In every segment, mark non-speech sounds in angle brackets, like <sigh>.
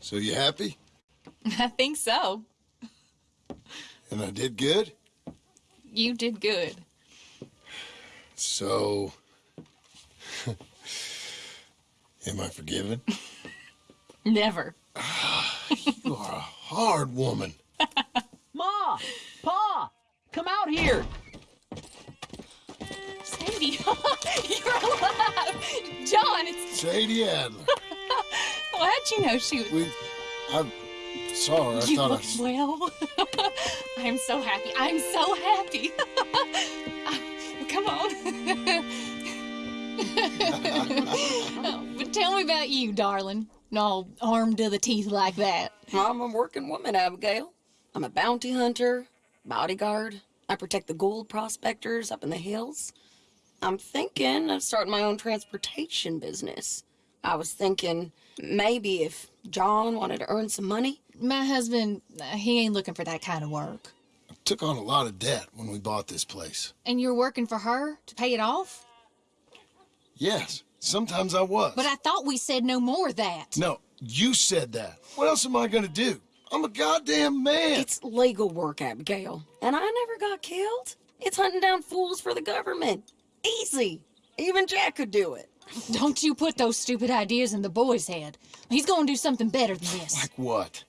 So you happy? <laughs> I think so. And I did good? You did good. So... <laughs> Am I forgiven? <laughs> Never. <sighs> You are a hard woman. Ma! Pa! Come out here! Sadie, you're alive! John, it's... Sadie Adler. Well, how'd you know she was... We... I saw her. I you thought I... look well. <laughs> I'm so happy. I'm so happy. <laughs> Come on. Oh, <laughs> but tell me about you, darling. All armed to the teeth like that. I'm a working woman, Abigail. I'm a bounty hunter, bodyguard. I protect the gold prospectors up in the hills. I'm thinking of starting my own transportation business. I was thinking maybe if John wanted to earn some money. My husband, uh, he ain't looking for that kind of work. took on a lot of debt when we bought this place. And you're working for her to pay it off? Yes, sometimes I was. But I thought we said no more of that. No, you said that. What else am I gonna do? I'm a goddamn man. It's legal work, Abigail. And I never got killed. It's hunting down fools for the government. Easy. Even Jack could do it. Don't you put those stupid ideas in the boy's head. He's gonna do something better than this. Like what?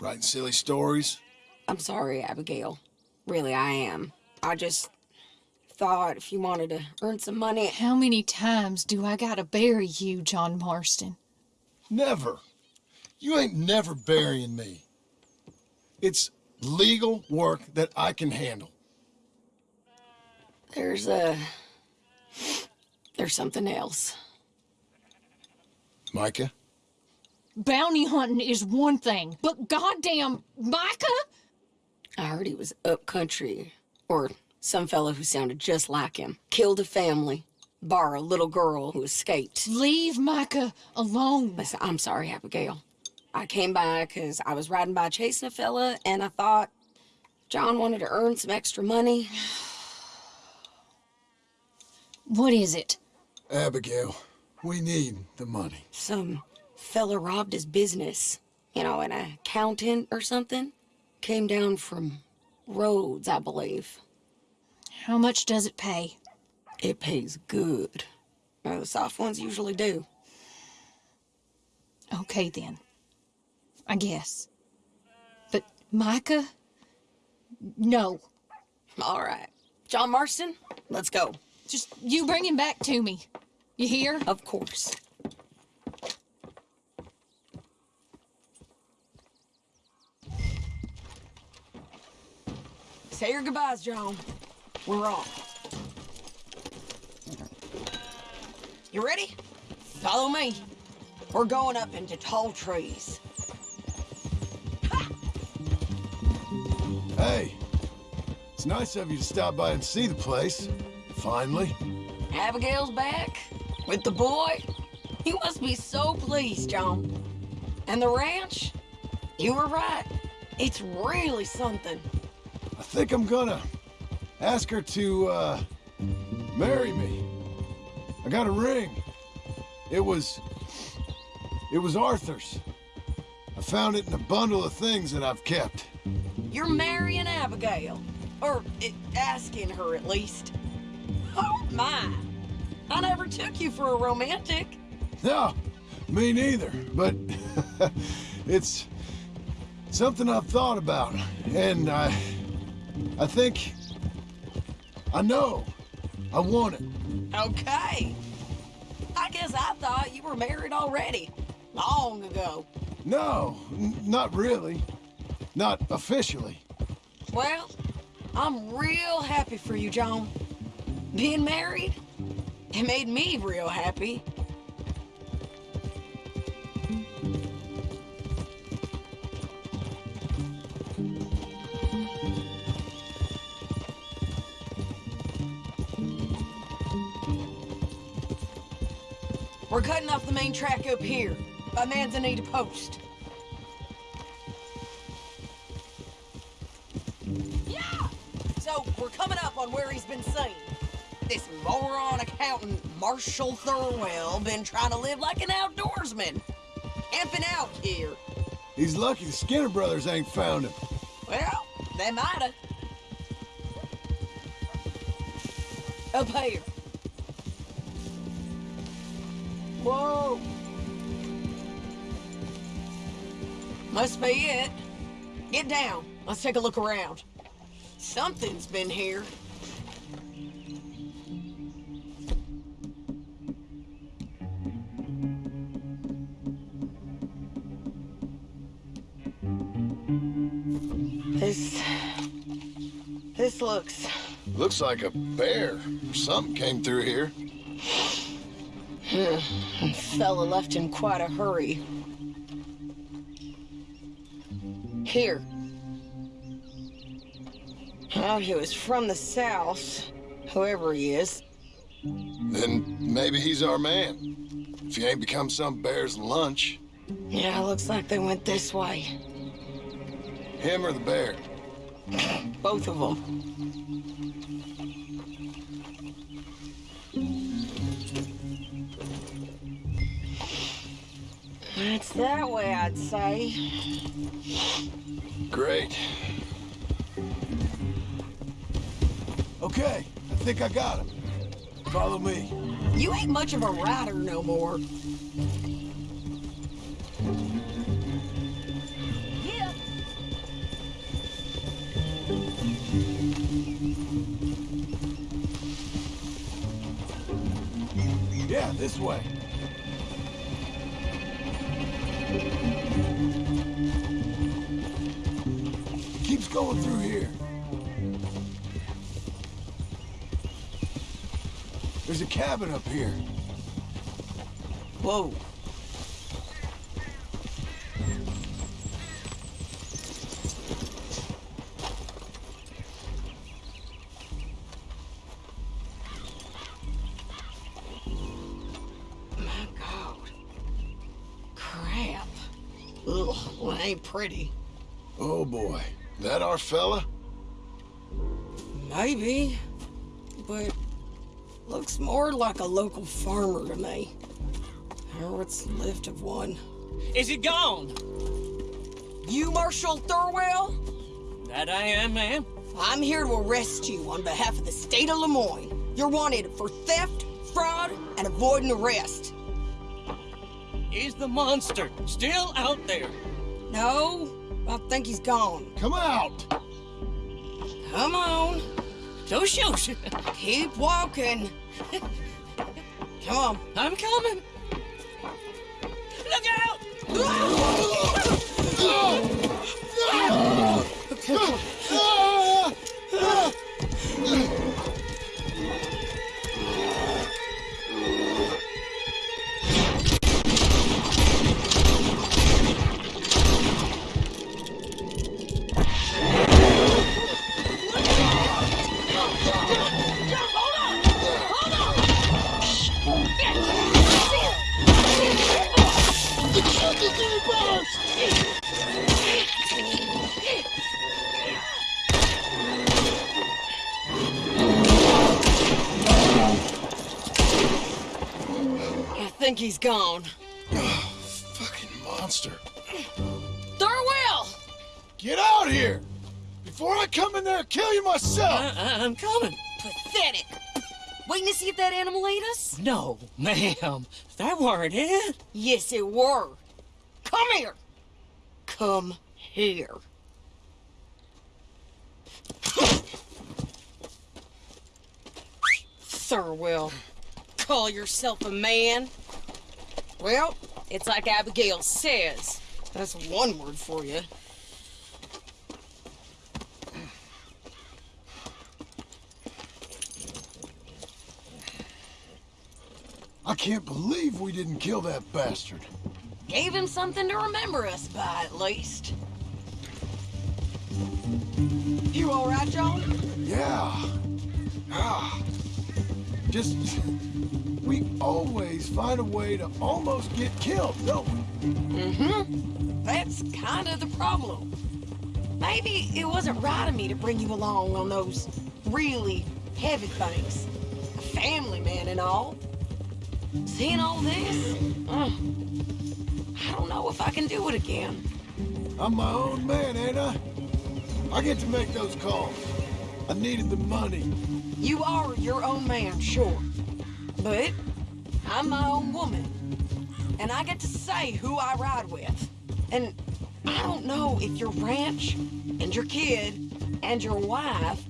Writing silly stories? I'm sorry, Abigail. Really, I am. I just thought if you wanted to earn some money, How many times do I gotta bury you, John Marston? Never. You ain't never burying me. It's legal work that I can handle. there's a. There's something else. Micah? Bounty hunting is one thing, but goddamn, Micah? I heard he was up country, or some fellow who sounded just like him. Killed a family, bar a little girl who escaped. Leave Micah alone. Listen, I'm sorry, Abigail. I came by because I was riding by chasing a fella, and I thought John wanted to earn some extra money. <sighs> What is it? Abigail, we need the money. Some fella robbed his business. You know, an accountant or something. Came down from Rhodes, I believe. How much does it pay? It pays good. Well, the soft ones usually do. Okay then. I guess. But Micah? No. All right. John Marston, let's go. Just you bring him back to me. You hear? Of course. Say your goodbyes, John. We're off. You ready? Follow me. We're going up into tall trees. Hey, it's nice of you to stop by and see the place. Finally. Abigail's back with the boy. You must be so pleased, John. And the ranch? You were right. It's really something. I think I'm gonna ask her to, uh, marry me. I got a ring. It was... It was Arthur's. I found it in a bundle of things that I've kept. You're marrying Abigail. Or eh, asking her, at least. Oh, my. I never took you for a romantic. No, me neither, but <laughs> it's something I've thought about, and I, I think, I know, I want it. Okay. I guess I thought you were married already. Long ago. No, not really, not officially. Well, I'm real happy for you, John. Being married, it made me real happy. We're cutting off the main track up here, by Manzanita Post. Yeah! So, we're coming up on where he's been seen. Moron Marshall Thurwell, been trying to live like an outdoorsman. camping out here. He's lucky the Skinner brothers ain't found him. Well, they mighta. Up here. Whoa. Must be it. Get down. Let's take a look around. Something's been here. This... This looks... Looks like a bear something came through here. Fella left in quite a hurry. Here. Oh, he was from the south, whoever he is. Then maybe he's our man. If he ain't become some bear's lunch. Yeah, looks like they went this way. Him or the bear. Both of them. It's that way, I'd say. Great. Okay, I think I got him. Follow me. You ain't much of a rider no more. This way. Keeps going through here. There's a cabin up here. Whoa. Ain't pretty. Oh boy. That our fella? Maybe, but looks more like a local farmer to me. Or what's left of one. Is he gone? You Marshall Thurwell? That I am, ma'am. I'm here to arrest you on behalf of the state of Lemoyne. You're wanted for theft, fraud, and avoiding arrest. Is the monster still out there? No, I think he's gone. Come out! Come on, So shoot. <laughs> keep walking. <laughs> Come on. I'm coming. Look out! I think <laughs> he's gone. Oh, Fucking monster. Thurwell! Get out here! Before I come in there and kill you myself! I- I'm coming. Pathetic. Waiting to see if that animal ate us? No, ma'am. That weren't it. Yes, it were. Come here. Come here. Thurwell, call yourself a man? Well, it's like Abigail says. That's one word for you. I can't believe we didn't kill that bastard. Gave him something to remember us by, at least. You all right, John? Yeah. Ah. Just. We always find a way to almost get killed, don't we? Mm-hmm. That's kind of the problem. Maybe it wasn't right of me to bring you along on those really heavy things. A family man and all. Seeing all this, uh, I don't know if I can do it again. I'm my own man, ain't I? I get to make those calls. I needed the money. You are your own man, sure. But I'm my own woman. And I get to say who I ride with. And I don't know if your ranch and your kid and your wife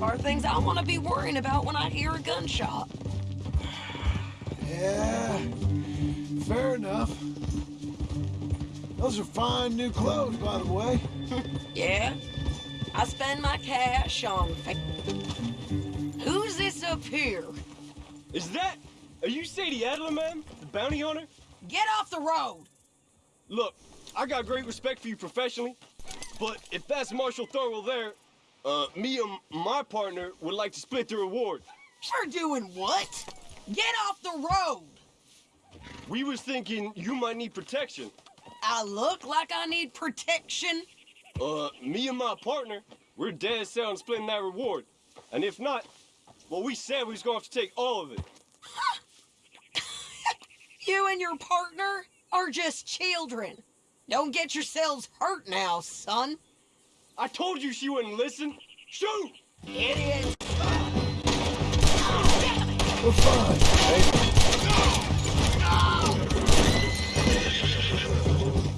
are things I want to be worrying about when I hear a gunshot. Yeah, fair enough. Those are fine new clothes, by the way. <laughs> Yeah? I spend my cash on... Who's this up here? Is that... Are you Sadie Adler, ma'am? The bounty hunter? Get off the road! Look, I got great respect for you professionally, but if that's Marshall Thurwell there, uh, me and my partner would like to split the reward. You're doing what? Get off the road! We was thinking you might need protection. I look like I need protection? Uh, me and my partner, we're dead set on splitting that reward. And if not, well, we said we was going to have to take all of it. <laughs> You and your partner are just children. Don't get yourselves hurt now, son. I told you she wouldn't listen. Shoot! Idiot. We're fine.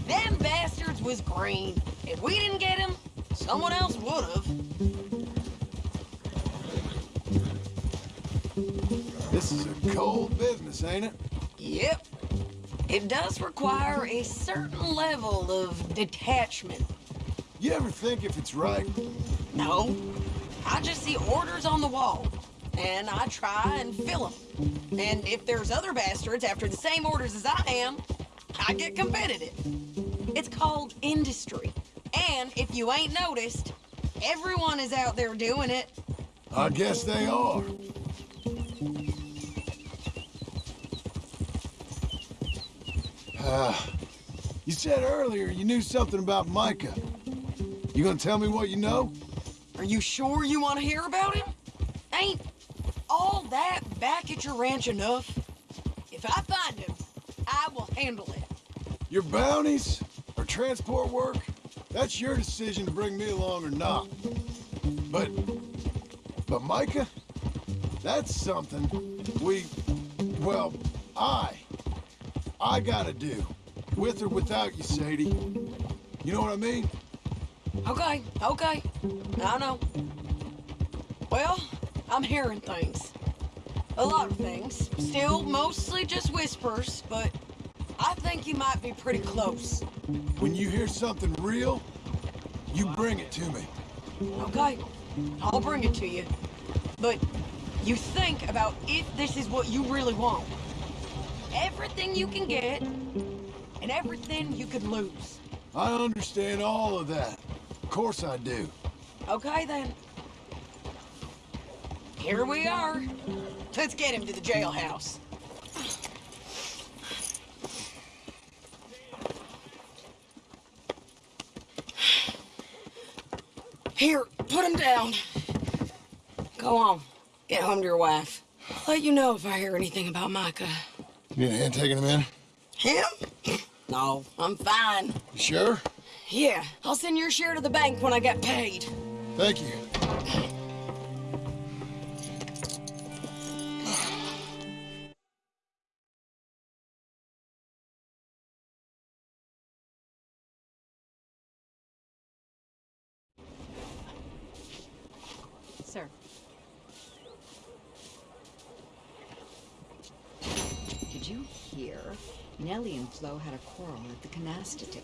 Them bastards was green. If we didn't get him, someone else would this is a cold business, ain't it? Yep. It does require a certain level of detachment. You ever think if it's right? No. I just see orders on the wall, and I try and fill them. And if there's other bastards after the same orders as I am, I get competitive. It's called industry. And if you ain't noticed, everyone is out there doing it. I guess they are. Uh, you said earlier you knew something about Micah. You gonna tell me what you know? Are you sure you want to hear about him? Ain't all that back at your ranch enough? If I find him, I will handle it. Your bounties or transport work? That's your decision to bring me along or not. But, but Micah, that's something we, well, I, I gotta do. With or without you, Sadie. You know what I mean? Okay, okay. I know. Well, I'm hearing things. A lot of things. Still mostly just whispers, but I think you might be pretty close. When you hear something real, you bring it to me. Okay, I'll bring it to you. But you think about if this is what you really want. Everything you can get, and everything you could lose. I understand all of that. Of course I do. Okay then. Here we are. Let's get him to the jailhouse. Here, put him down. Go on. Get home to your wife. I'll let you know if I hear anything about Micah. You need a hand taking him in? Him? No, I'm fine. You sure? Yeah, I'll send your share to the bank when I get paid. Thank you. Nellie and Flo had a quarrel at the canasta tip.